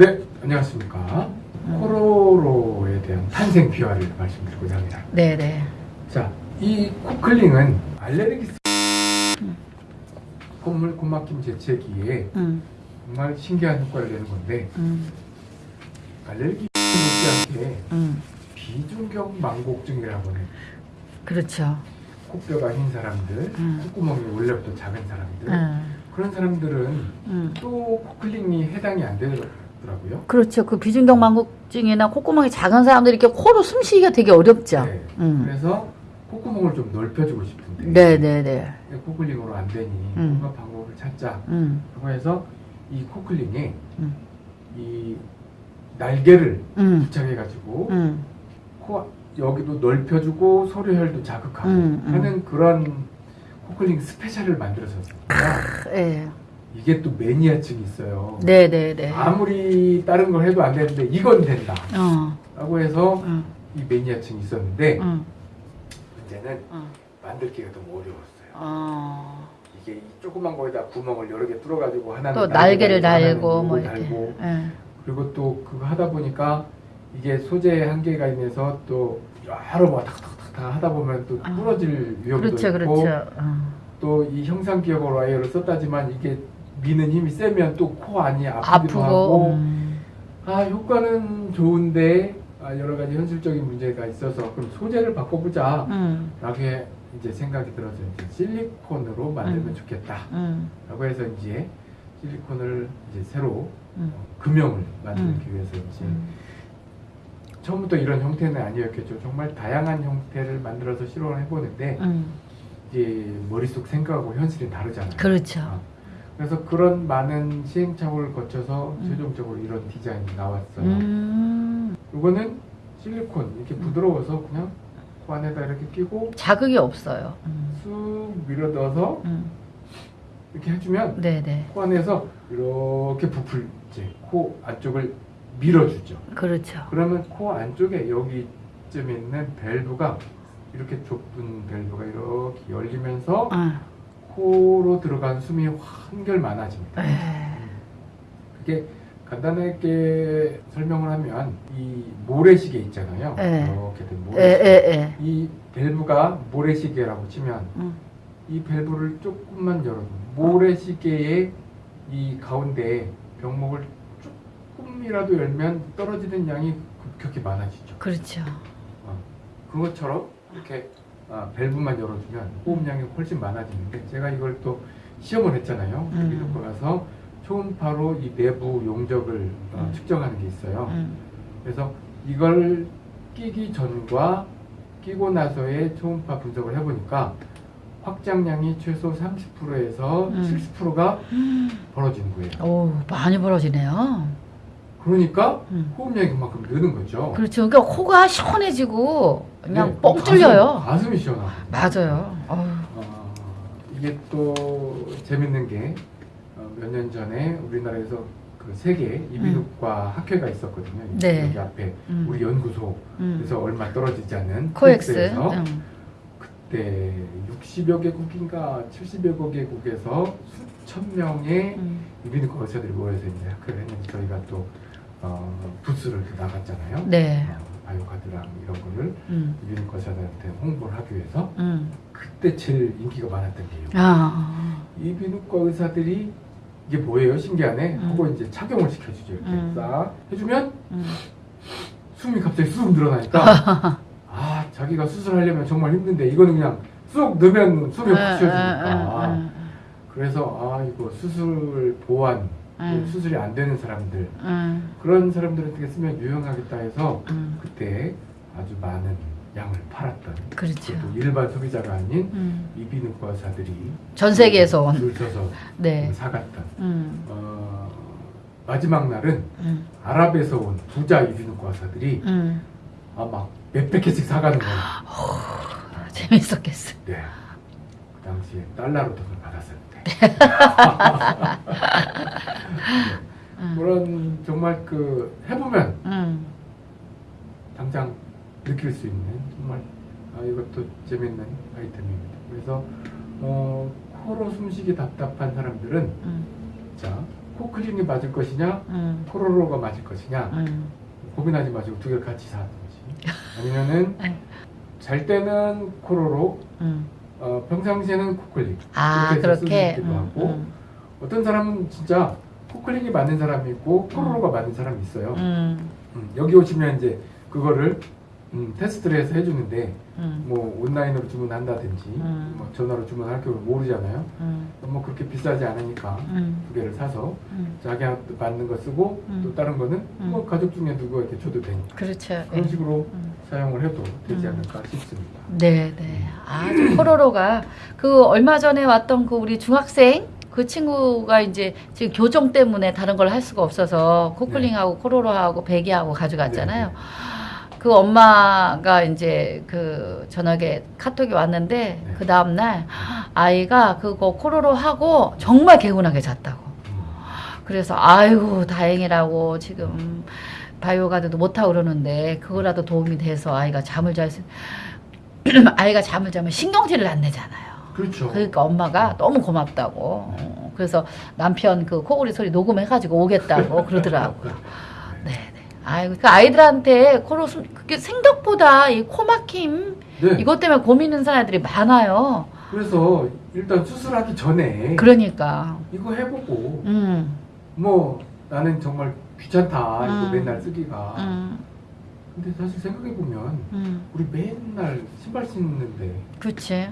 네, 안녕하십니까. 코로로에 대한 탄생 비화를 말씀드리고자 합니다. 네 네. 자, 이 코클링은 알레르기스 콧물 콧막힘 재채기에 음, 정말 신기한 효과를 내는 건데 음, 알레르기 못지않게 음. 비중격 망곡증이라고 하는 그렇죠. 코뼈가 흰 사람들, 음. 콧구멍이 원래부터 작은 사람들 음, 그런 사람들은 음. 또 코클링이 해당이 안 되더라고요. 그렇죠. 그 비중경망곡증이나 콧구멍이 작은 사람들이 이렇게 코로 숨쉬기가 되게 어렵죠. 네. 음. 그래서 콧구멍을 좀 넓혀주고 싶은데 네네네. 코클링으로 안 되니 음. 뭔가 방법을 찾자. 음, 그거 해서 이 코클링에 음. 이 날개를 음, 부착해가지고 음. 코 여기도 넓혀주고 소리혈도 자극하고 음, 음. 하는 그런 코클링 스페셜을 만들어졌어요. 예. 이게 또 매니아층이 있어요. 네네네. 아무리 다른 걸 해도 안 되는데 이건 된다. 어, 라고 해서 음, 이 매니아층이 있었는데 음, 문제는 음. 만들기가 너무 어려웠어요. 어. 이게 이 조그만 거에다 구멍을 여러 개 뚫어가지고 하나는 또 날개를 달고, 뭐 이렇게. 달고 예. 그리고 또 그거 하다 보니까 이게 소재의 한계가 있어서 또 여러 번 탁탁탁탁 하다 보면 또 아. 부러질 위험도 그렇죠, 있고 그렇죠. 어. 또이 형상 기억으로 와이어를 썼다지만 이게 미는 힘이 세면 또 코 안이 아프기도 아프고. 하고 음. 아 효과는 좋은데 아, 여러 가지 현실적인 문제가 있어서 그럼 소재를 바꿔보자 음, 라고 해 이제 생각이 들어서 이제 실리콘으로 만들면 음. 좋겠다 음, 라고 해서 이제 실리콘을 이제 새로 음. 어, 금형을 만들기 위해서 이제 음. 처음부터 이런 형태는 아니었겠죠. 정말 다양한 형태를 만들어서 실험을 해보는데 음. 이제 머릿속 생각하고 현실이 다르잖아요. 그렇죠. 어, 그래서 그런 많은 시행착오를 거쳐서 음. 최종적으로 이런 디자인이 나왔어요. 음. 이거는 실리콘 이렇게 부드러워서 그냥 코 안에다 이렇게 끼고 자극이 없어요. 음. 쑥 밀어 넣어서 음. 이렇게 해주면 네네. 코 안에서 이렇게 부풀 이제 코 안쪽을 밀어주죠. 그렇죠. 그러면 코 안쪽에 여기쯤 있는 밸브가 이렇게 좁은 밸브가 이렇게 열리면서 아. 코로 들어간 숨이 한결 많아집니다. 에. 그게 간단하게 설명을 하면 이 모래시계 있잖아요. 네. 이렇게 된 에, 모래시계. 에, 에. 이 밸브가 모래시계라고 치면 음. 이 밸브를 조금만 열어도 모래시계의 이 가운데 병목을 조금이라도 열면 떨어지는 양이 급격히 많아지죠. 그렇죠. 어, 그것처럼 이렇게 아, 밸브만 열어주면 호흡량이 훨씬 많아지는데 제가 이걸 또 시험을 했잖아요. 음. 미국에 가서 초음파로 이 내부 용적을 어, 음. 측정하는 게 있어요. 음. 그래서 이걸 끼기 전과 끼고 나서의 초음파 분석을 해보니까 확장량이 최소 30%에서 음. 70%가 벌어지는 거예요. 오, 많이 벌어지네요. 그러니까 음. 호흡량이 그만큼 느는 거죠. 그렇죠. 그러니까 코가 시원해지고 그냥 네, 뻥 가슴, 뚫려요. 가슴이 시원하고. 맞아요. 어, 이게 또 재밌는 게 몇 년 전에 우리나라에서 그 세계 이비인후과 학회가 있었거든요. 네. 여기 앞에 음. 우리 연구소 음. 그래서 얼마 떨어지지 않은 코엑스. 음. 그때 60여 개국인가 70여 개국에서 수천 명의 음. 이비인후과 의사들이 모여서 이제 학회를 했는데 저희가 또 어, 부스를 또 나갔잖아요. 네. 어, 바이오카드랑 이런 거를 음. 의사들한테 홍보를 하기 위해서 음. 그때 제일 인기가 많았던 게요. 아. 이비인후과 의사들이 이게 뭐예요? 신기하네. 음. 하고 이제 착용을 시켜주죠. 이렇게 음. 싹 해주면 음. 숨이 갑자기 쑥 늘어나니까 아 자기가 수술하려면 정말 힘든데 이거는 그냥 쑥 넣으면 숨이 확 쉬어지니까 음. 그래서 아 이거 수술 보완 음. 수술이 안 되는 사람들 음. 그런 사람들한테 쓰면 유용하겠다 해서 음. 그때 아주 많은 양을 팔았던 그렇죠. 일반 소비자가 아닌 음. 이비인후과 의사들이 전 세계에서 온. 줄 서서 네. 사갔던 음. 어, 마지막 날은 음. 아랍에서 온 부자 이비인후과 의사들이 음. 아막 몇백 개씩 사가는 거예요. 재밌었겠어. 네. 그 당시에 달러로 돈을 받았었는데. 음. 그런 정말 그 해보면 음. 당장 느낄 수 있는 정말 아, 이것도 재밌는 아이템입니다. 그래서 어, 코로 숨쉬기 답답한 사람들은 음. 자 코클린이 맞을 것이냐, 음, 코로로가 맞을 것이냐 음, 고민하지 마시고 두 개를 같이 사든지 아니면은 네. 잘 때는 코로로, 음. 어, 평상시에는 코클린. 아, 그렇게. 음, 하고 음, 어떤 사람은 진짜 코클린이 맞는 사람이 있고 코로로가 맞는 사람이 있어요. 음, 음, 여기 오시면 이제 그거를 음, 테스트를 해서 해주는데 음, 뭐 온라인으로 주문한다든지 음. 뭐 전화로 주문할 경우 모르잖아요. 음, 뭐 그렇게 비싸지 않으니까 음, 두 개를 사서 음. 자기한테 맞는 거 쓰고 음. 또 다른 거는 음. 뭐 가족 중에 누구에게 줘도 되니까 그렇죠. 그런 예. 식으로 음. 사용을 해도 되지 음. 않을까 싶습니다. 네, 네. 아주 코로로가 그 얼마 전에 왔던 그 우리 중학생 그 친구가 이제 지금 교정 때문에 다른 걸 할 수가 없어서 코클링하고 코로로하고 베개하고 가져갔잖아요. 네, 그 엄마가 이제 그 저녁에 카톡이 왔는데 네. 그 다음 날 아이가 그거 코로로 하고 정말 개운하게 잤다고. 음. 그래서 아이고 다행이라고 지금 바이오 가드도 못하고 그러는데 그거라도 도움이 돼서 아이가 잠을 잘 수... 아이가 잠을 자면 신경질을 안 내잖아요. 그렇죠. 그러니까 엄마가 너무 고맙다고. 어, 그래서 남편 그 코골이 소리 녹음해가지고 오겠다고 그러더라고요. 네, 네. 아이고 그 아이들한테 코로 숨 그게 생각보다 이 코 막힘 네. 이것 때문에 고민하는 사람들이 많아요. 그래서 일단 수술하기 전에 그러니까, 이거 해보고 음, 뭐 나는 정말 귀찮다 이거 음. 맨날 쓰기가 음, 근데 사실 생각해 보면 음, 우리 맨날 신발 신는데 그렇지.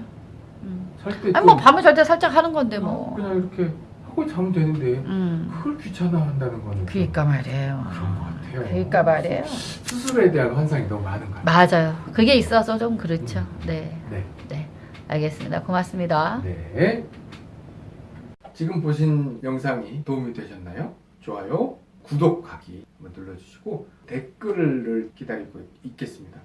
음. 살때 아니 뭐 밤에 잘때 살짝 하는 건데 뭐. 그냥 이렇게 하고 자면 되는데 음. 그걸 귀찮아한다는 거는 좀 그러니까 말이에요. 그런 것 같아요. 그러니까 말이에요. 수술에 대한 환상이 너무 많은 것 같아요. 맞아요. 그게 있어서 좀 그렇죠. 네, 네. 네, 알겠습니다. 고맙습니다. 네. 지금 보신 영상이 도움이 되셨나요? 좋아요, 구독하기 한번 눌러주시고 댓글을 기다리고 있겠습니다.